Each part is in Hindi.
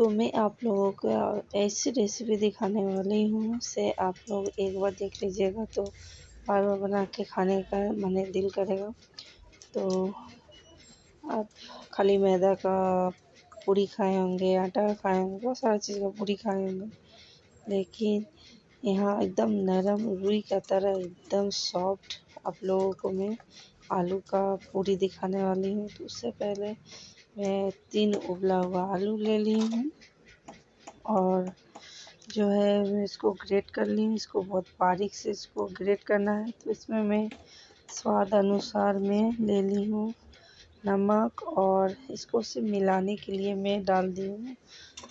तो मैं आप लोगों को ऐसी रेसिपी दिखाने वाली हूँ से आप लोग एक बार देख लीजिएगा तो बार बार बना के खाने का मने दिल करेगा। तो आप खाली मैदा का पूरी खाए होंगे, आटा का खाए होंगे, बहुत सारा चीज़ का पूरी खाए होंगे, लेकिन यहाँ एकदम नरम रुई का तरह एकदम सॉफ्ट आप लोगों को मैं आलू का पूरी दिखाने वाली हूँ। तो उससे पहले मैं तीन उबला हुआ आलू ले ली हूँ और जो है मैं इसको ग्रेट कर ली हूँ। इसको बहुत बारीक से इसको ग्रेट करना है। तो इसमें मैं स्वाद अनुसार मैं ले ली हूँ नमक और इसको सिर्फ़ मिलाने के लिए मैं डाल दी हूँ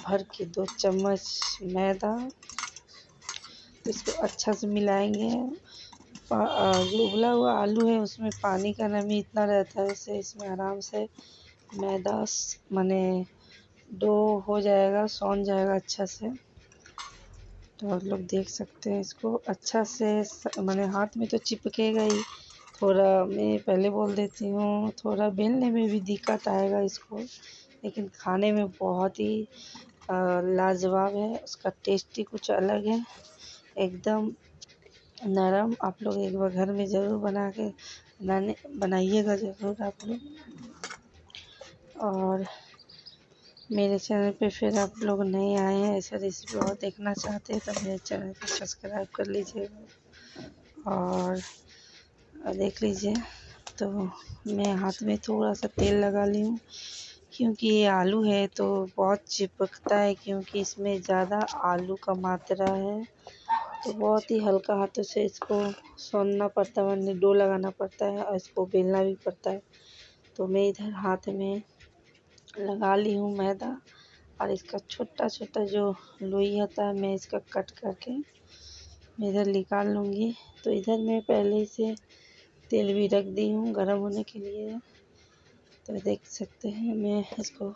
भर के दो चम्मच मैदा। तो इसको अच्छा से मिलाएँगे। जो उबला हुआ आलू है उसमें पानी का नमी इतना रहता है, इससे इसमें आराम से मैदा माने डो हो जाएगा, सौन जाएगा अच्छा से। तो आप लोग देख सकते हैं इसको। अच्छा से मैंने हाथ में तो चिपकेगा ही। थोड़ा मैं पहले बोल देती हूँ, थोड़ा बेलने में भी दिक्कत आएगा इसको। लेकिन खाने में बहुत ही लाजवाब है। उसका टेस्ट ही कुछ अलग है। एकदम नरम। आप लोग एक बार घर में ज़रूर बना के, बनाने, बनाइएगा ज़रूर आप लोग। और मेरे चैनल पे फिर आप लोग नए आए हैं, ऐसा रेसिपी और देखना चाहते हैं तो मेरे चैनल को सब्सक्राइब कर लीजिएगा और देख लीजिए। तो मैं हाथ में थोड़ा सा तेल लगा ली हूँ, क्योंकि ये आलू है तो बहुत चिपकता है, क्योंकि इसमें ज़्यादा आलू का मात्रा है। तो बहुत ही हल्का हाथों से इसको सोनना पड़ता है डो लगाना पड़ता है और इसको बेलना भी पड़ता है। तो मैं इधर हाथ में लगा ली हूँ मैदा और इसका छोटा छोटा जो लोई होता है, मैं इसका कट करके इधर निकाल लूँगी। तो इधर मैं पहले से तेल भी रख दी हूँ गर्म होने के लिए। तो देख सकते हैं, मैं इसको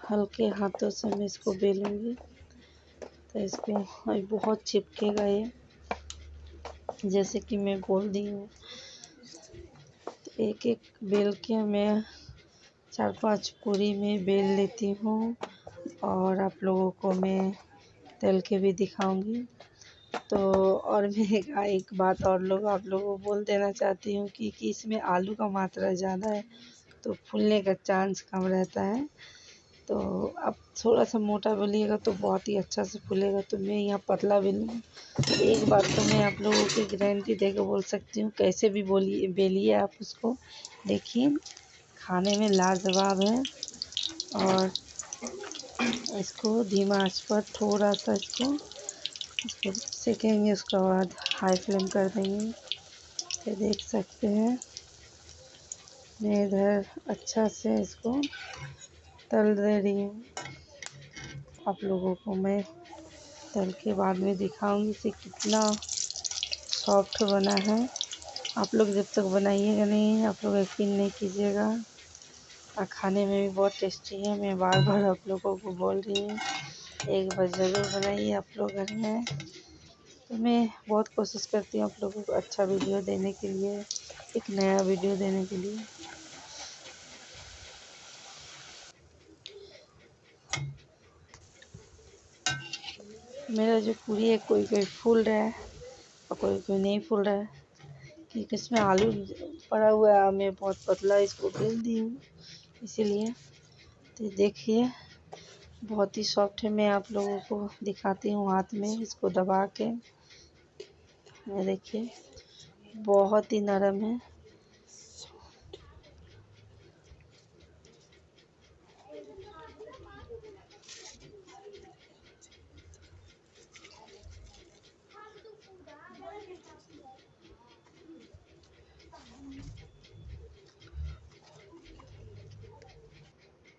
हल्के हाथों से मैं इसको बेलूँगी। तो इसको बहुत चिपकेगा ये, जैसे कि मैं बोल दी हूँ। तो एक एक बेल के मैं चार पाँच पूरी में बेल लेती हूँ और आप लोगों को मैं तल के भी दिखाऊँगी। तो और मैं एक एक बात और लोग आप लोगों को बोल देना चाहती हूँ कि, कि इसमें आलू का मात्रा ज़्यादा है तो फूलने का चांस कम रहता है। तो आप थोड़ा सा मोटा बेलिएगा तो बहुत ही अच्छा से फूलेगा तो मैं यहाँ पतला बेलूँ एक बात तो मैं आप लोगों की गारंटी दे कर बोल सकती हूँ कैसे भी बोलिए बेलिए आप उसको देखिए। खाने में लाजवाब है। और इसको धीमा आँच पर थोड़ा सा इसको इसको सेकेंगे, उसके बाद हाई फ्लेम कर देंगे। तो देख सकते हैं। मैं इधर अच्छा से इसको तल दे रही हूँ। आप लोगों को मैं तल के बाद में दिखाऊँगी इसे कितना सॉफ्ट बना है। आप लोग जब तक बनाइएगा नहीं, आप लोग यकीन नहीं कीजिएगा। और खाने में भी बहुत टेस्टी है। मैं बार बार आप लोगों को बोल रही हूँ। एक बार ज़रूर बनाइए आप लोग घर में। तो मैं बहुत कोशिश करती हूँ आप लोगों को अच्छा वीडियो देने के लिए, एक नया वीडियो देने के लिए। मेरा जो पूरी है, कोई कोई फूल रहा है और कोई कोई नहीं फूल रहा है। क्योंकि इसमें आलू पड़ा हुआ है, मैं बहुत पतला इसको बेल दी हूँ। इसीलिए तो देखिए, बहुत ही सॉफ्ट है। मैं आप लोगों को दिखाती हूँ हाथ में इसको दबा के। देखिए, बहुत ही नरम है।